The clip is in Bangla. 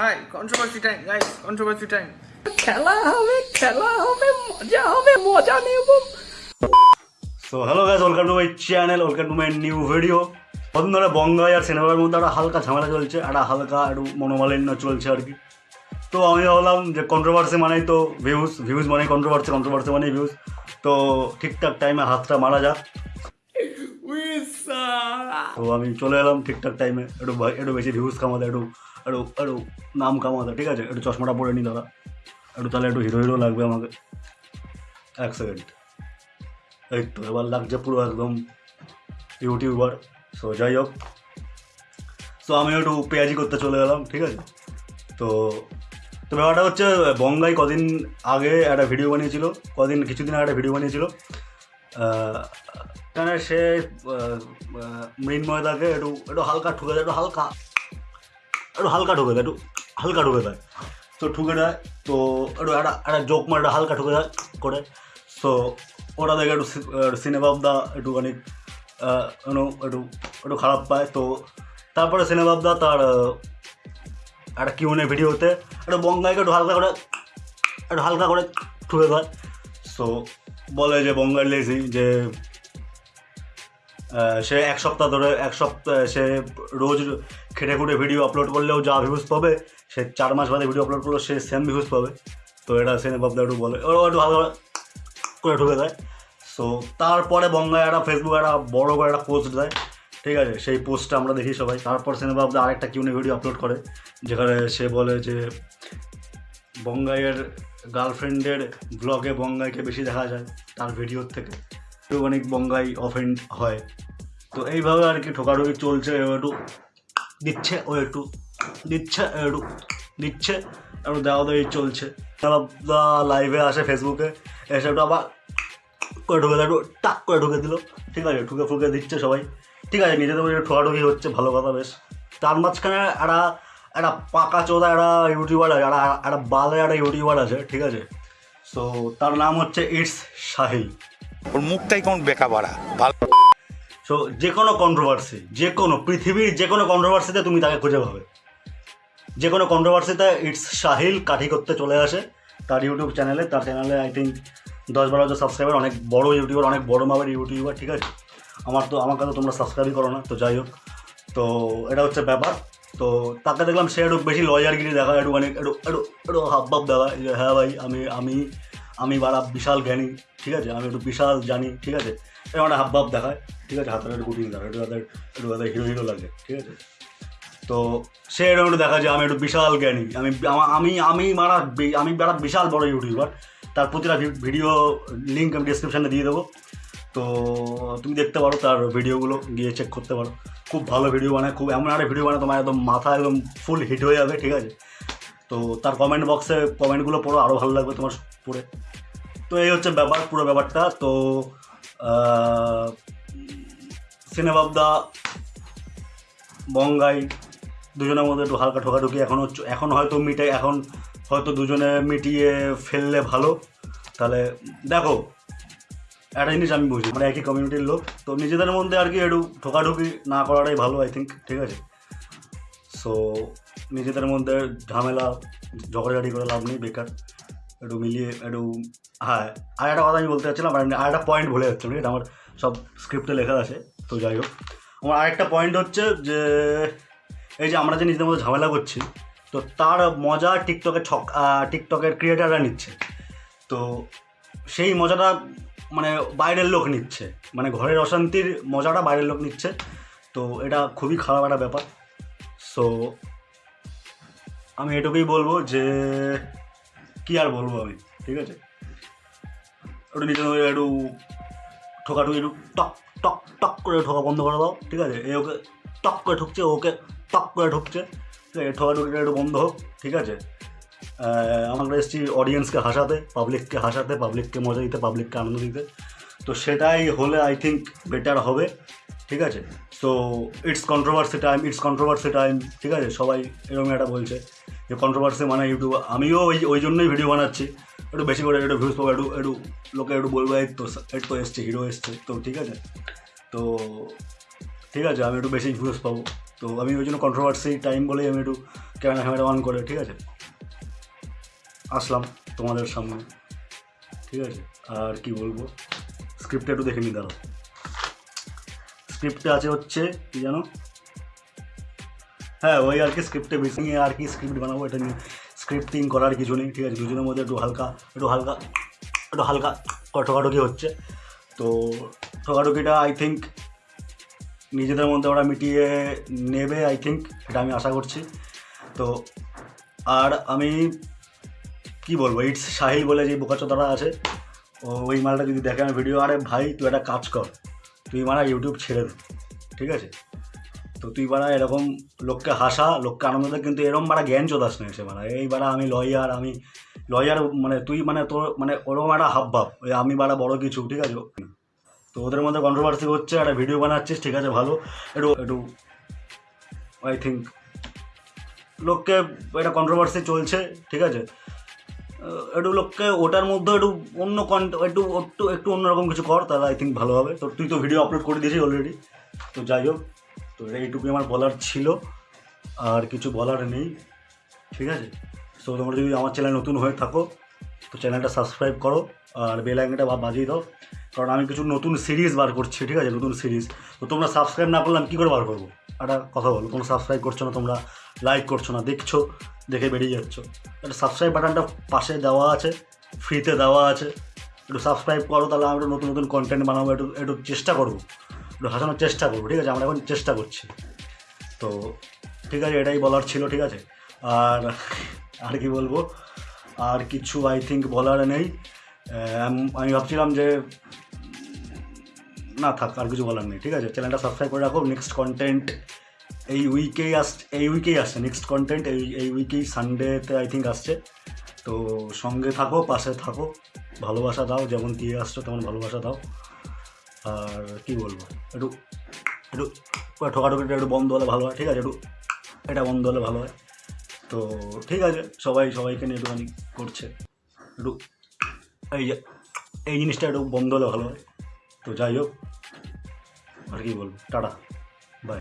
Hi controversy time guys controversy time খেলা হবে খেলা হবে মজা হবে মজা নেব। So hello guys welcome to my channel welcome to my new video কদিন ধরে বঙ্গাই আর সিনেমার মধ্যে একটা হালকা ঝামেলা চলছে একটা হালকা একটু মনোমালিন্য চলছে আর কি। তো আমি ভাবলাম যে কন্ট্রোভার্সি মানেই তো ভিউজ ভিউজ মানে কন্ট্রোভার্সি কন্ট্রোভার্সি মানে ভিউজ তো ঠিকঠাক টাইমে হাতটা মারা যাক। তো আমি চলে এলাম ঠিকঠাক টাইমে একটু একটু বেশি ভিউজ কামাতে একটু একটু একটু নাম কামাতে, ঠিক আছে? একটু চশমাটা পরে নি দাদা। একটু তাহলে একটু হিরো হিরো লাগবে আমাকে। এক সেকেন্ড এই তো, এবার লাগছে পুরো একদম ইউটিউবার সো যাই হোক। সো আমি একটু পেঁয়াজি করতে চলে গেলাম ঠিক আছে? তো তো ব্যাপারটা হচ্ছে, বঙ্গাই কদিন আগে একটা ভিডিও বানিয়েছিল, কদিন, কিছুদিন আগে একটা ভিডিও বানিয়েছিল। কেন সে মৃন্ময়দাকে একটু একটু হালকা ঠুকে একটু হালকা। একটু হালকা ঠুকে দেয়, একটু হালকা ঠুকে দেয়। তো ঠুকে দেয়, তো একটু একটা একটা জোক মার একটা হালকা ঠুকে দেয় করে। সো ওটা দেখে একটু সিনেবাবদা একটুখানি একটু একটু খারাপ পায়। তো তারপরে সিনেবাবদা তার একটা কিউনে ভিডিওতে একটু বঙ্গাইকে একটু হালকা করে, একটু হালকা করে ঠুকে দেয়। সো বলে যে বঙ্গাই লেজি যে সে এক সপ্তাহ ধরে, এক সপ্তাহ, সে রোজ খেটে খুঁটে ভিডিও আপলোড করলেও যা ভিউজ পাবে, সে চার মাস বাদে ভিডিও আপলোড করলেও সে সেম ভিউজ পাবে। তো এটা সেনে বাবদা একটু বলে। ও একটু ভালো করে ঢুকে দেয় সো তারপরে বঙ্গায় একটা ফেসবুকে একটা বড় করে একটা পোস্ট দেয়। ঠিক আছে? সেই পোস্টটা আমরা দেখি সবাই। তারপর সেনে বাবদা আরেকটা কিউনে ভিডিও আপলোড করে, যেখানে সে বলে যে, বঙ্গাইয়ের গার্লফ্রেন্ডের ব্লগে বঙ্গাইকে বেশি দেখা যায়, তার ভিডিওর থেকে। একটু অনেক বঙ্গাই অফেন্ড হয়। তো এইভাবে আর কি ঠোকাঠুকি চলছে একটু দিচ্ছে ও একটু দিচ্ছে একটু দিচ্ছে একটু দেওয়া দেওয়াই চলছে লাইভে আসে ফেসবুকে এসে একটু আবার করে ঢুকে একটু টাক করে ঢুকে দিল ঠিক আছে ঠুকে ফুকে দিচ্ছে সবাই। ঠিক আছে, নিজেদের মধ্যে ঠোকাঠুকি হচ্ছে, ভালো কথা বেশ। তার মাঝখানে একটা একটা পাকা চোদা, একটা ইউটিউবার আছে, একটা একটা বালে একটা ইউটিউবার আছে, ঠিক আছে। সো তার নাম হচ্ছে ইটস সাহিল ওর মুখটাই কোন বেকা বাড়া। সো যে কোনো কন্ট্রোভার্সি যে কোনো পৃথিবীর যে কোনো কন্ট্রোভার্সিতে তুমি তাকে খুঁজে পাবে। যে কোনো কন্ট্রোভার্সিতে ইটস সাহিল কাঠি করতে চলে আসে। তার ইউটিউব চ্যানেলে তার চ্যানেলে আই থিঙ্ক দশ বারো হাজার সাবস্ক্রাইবার অনেক বড় ইউটিউবার অনেক বড় মাপের ইউটিউবার ঠিক আছে? আমার তো আমাকে তো তোমরা সাবস্ক্রাইবই করো না তো যাই হোক। তো এটা হচ্ছে ব্যাপার। তো তাকে দেখলাম সে একটু বেশি লয়ারগিরি দেখা একটু অনেক একটু একটু একটু হাব ভাব দেখা যে হ্যাঁ ভাই আমি আমি আমি বাড়া বিশাল জ্ঞানী, ঠিক আছে? আমি একটু বিশাল জানি, ঠিক আছে? এরকম একটা হাব ভাব দেখায়, ঠিক আছে? হাতের একটু গুটিয়ে দেখায়, একটু তাদের একটু তাদের হিরো হিরো লাগে, ঠিক আছে? তো সে এরকম একটু দেখা যায় আমি একটু বিশাল জ্ঞানী। আমি আমি আমি মারা আমি একটা বিশাল বড় ইউটিউবার। তার প্রতিটা ভিডিও লিঙ্ক আমি ডিসক্রিপশানে দিয়ে দেবো। তো তুমি দেখতে পারো তার ভিডিওগুলো গিয়ে চেক করতে পারো। খুব ভালো ভিডিও বানায়, খুব এমন একটা ভিডিও বানায়, তোমার একদম মাথা একদম ফুল হিট হয়ে যাবে, ঠিক আছে? তো তার কমেন্ট বক্সে কমেন্টগুলো পড়ো আরও ভালো লাগবে তোমার। পড়ে তো এই হচ্ছে ব্যাপার, পুরো ব্যাপারটা। তো সিনেবাবদা, বঙ্গাই দুজনের মধ্যে একটু হালকা ঠোকাঠুকি এখন চ- এখন হয়তো মিটে, এখন হয়তো দুজনে মিটিয়ে ফেললে ভালো। তাহলে দেখো, একটা জিনিস আমি বুঝি মানে একই কমিউনিটির লোক। তো নিজেদের মধ্যে আর কি একটু ঠোকাঠুকি না করাটাই ভালো আই থিঙ্ক ঠিক আছে? সো নিজেদের মধ্যে ঝামেলা, ঝগড়াঝাটি করে লাভ নেই, বেকার। একটু মিলিয়ে, একটু হ্যাঁ আর একটা কথা আমি বলতে চাচ্ছিলাম আর আর একটা পয়েন্ট ভুলে যাচ্ছিলাম ঠিক আছে আমার সব স্ক্রিপ্টে লেখা আছে, তো যাই হোক। আমার আরেকটা পয়েন্ট হচ্ছে যে, এই যে আমরা যে নিজেদের মধ্যে ঝামেলা করছি, তো তার মজা টিকটকের ছক টিকটকের ক্রিয়েটাররা নিচ্ছে। তো সেই মজাটা মানে বাইরের লোক নিচ্ছে মানে ঘরের অশান্তির মজাটা বাইরের লোক নিচ্ছে, তো এটা খুবই খারাপ একটা ব্যাপার। সো আমি এটুকুই বলব যে কি আর বলব আমি? ঠিক আছে? একটু নিজের মধ্যে একটু ঠোকাঠুকি একটু টক টক টক করে ঠোকা বন্ধ করে দাও, ঠিক আছে? এ ওকে টক করে ঠুকছে, ওকে টক করে ঠুকছে, ঠিক আছে? ঠোকাঠুকিটা একটু বন্ধ হোক, ঠিক আছে? আমরা এসেছি অডিয়েন্সকে হাসাতে পাবলিককে হাসাতে পাবলিককে মজা দিতে পাবলিককে আনন্দ দিতে। তো সেটাই হলে আই থিঙ্ক বেটার হবে, ঠিক আছে? So it's controversy time it's controversy time ঠিক আছে? সবাই এরকম একটা বলছে। যে কন্ট্রোভার্সি মানে ইউটিউব আমিও ওই ওই জন্যই ভিডিও বানাচ্ছি। একটু বেশি করে একটু ভিউজ পাবো, একটু একটু লোকে একটু বলব, এই তো একটু তো এসছে হিরো এসছে। তো ঠিক আছে। তো ঠিক আছে, আমি একটু বেশি ভিউজ পাবো। তো তো আমি ওই জন্য কন্ট্রোভার্সি টাইম বলেই আমি একটু ক্যামেরা ক্যামেরা অন করে, ঠিক আছে? আসলাম তোমাদের সামনে। ঠিক আছে? আর কি বলব? স্ক্রিপ্টটা একটু দেখে নিই, দাঁড়াও। স্ক্রিপ্টে আছে হচ্ছে, কি জানো? হ্যাঁ ওই আর কি স্ক্রিপ্টে বেশি নিয়ে আর কি স্ক্রিপ্ট বানাবো, এটা নিয়ে স্ক্রিপ্টিং করার কিছু নেই, ঠিক আছে? দুজনের মধ্যে একটু হালকা একটু হালকা একটু হালকা ঠকাঠকি হচ্ছে। তো ঠকাঠকিটা আই থিঙ্ক নিজেদের মধ্যে ওরা মিটিয়ে নেবে আই থিঙ্ক এটা আমি আশা করছি। তো আর আমি কি বলব, ইটস সাহিল বলে যে বোকাচোদারা আছে, ও ওই মালটা যদি দেখে আমি ভিডিও আরে ভাই, তুই একটা কাজ কর, তুই মারা ইউটিউব ছেড়ে দে, ঠিক আছে? তো তুই বাড়া এরকম লোককে হাসা, লোককে আনন্দ দে, কিন্তু এরকম বাড়া জ্ঞান চোদাস না এসে বাড়া। এই বাড়া আমি লয়ার আমি লয়ার মানে তুই মানে তোর মানে ওরকম একটা হাব ভাব ওই আমি বাড়া বড় কিছু, ঠিক আছে? তো ওদের মধ্যে কন্ট্রোভার্সি হচ্ছে, একটা ভিডিও বানাচ্ছিস, ঠিক আছে, ভালো। একটু একটু আই থিঙ্ক লোককে এটা কন্ট্রোভার্সি চলছে, ঠিক আছে? একটু লোককে ওটার মধ্যে একটু অন্য কন্ট একটু একটু একটু অন্যরকম কিছু কর, তাহলে আই থিঙ্ক ভালো হবে। তো তুই তো ভিডিও আপলোড করে দিয়েছিস অলরেডি তো যাই হোক। তো এইটুকুই আমার বলার ছিল। আর কিছু বলার নেই, ঠিক আছে? সো তোমরা যদি আমার চ্যানেল নতুন হয়ে থাকো, তো চ্যানেলটা সাবস্ক্রাইব করো আর বেল আইকনটা বাজিয়ে দাও। কারণ আমি কিছু নতুন সিরিজ বার করছি, ঠিক আছে? নতুন সিরিজ তো তোমরা সাবস্ক্রাইব না করলে আমি কী করে বার করব? একটা কথা বলো, তোমরা সাবস্ক্রাইব করছ না, তোমরা লাইক করছ না, দেখছ, দেখে বেরিয়ে যাচ্ছ। একটা সাবস্ক্রাইব বাটনটা পাশে দেওয়া আছে ফ্রিতে দেওয়া আছে। একটু সাবস্ক্রাইব করো, তাহলে আমি একটু নতুন নতুন কন্টেন্ট বানাবো, একটু একটু চেষ্টা করব। হাসানোর চেষ্টা করব, ঠিক আছে? আমরা এখন চেষ্টা করছি। তো ঠিক আছে, এটাই বলার ছিল, ঠিক আছে? আর আর কি বলব? আর কিছু আই থিঙ্ক বলার নেই। আমি ভাবছিলাম যে না থাক, আর কিছু বলার নেই, ঠিক আছে? চ্যানেলটা সাবস্ক্রাইব করে রাখো। নেক্সট কন্টেন্ট এই উইকেই আস, এই উইকেই আসছে। নেক্সট কন্টেন্ট এই এই উইকেই সানডেতে আই থিঙ্ক আসছে। তো সঙ্গে থাকো, পাশে থাকো। ভালোবাসা দাও, যেমন দিয়ে আসছো, তেমন ভালোবাসা দাও। আর কি বলব? একটু একটু ঠোকাঠুকিটা একটু বন্ধ হলে ভালো হয়, ঠিক আছে? একটু, এটা বন্ধ হলে ভালো হয়। তো ঠিক আছে, সবাই, সবাইকে নিয়ে একটুখানি করছে। একটু, এই যে, এই জিনিসটা একটু বন্ধ হলে ভালো হয়। তো যাই হোক, আর কি বলব? Tata bye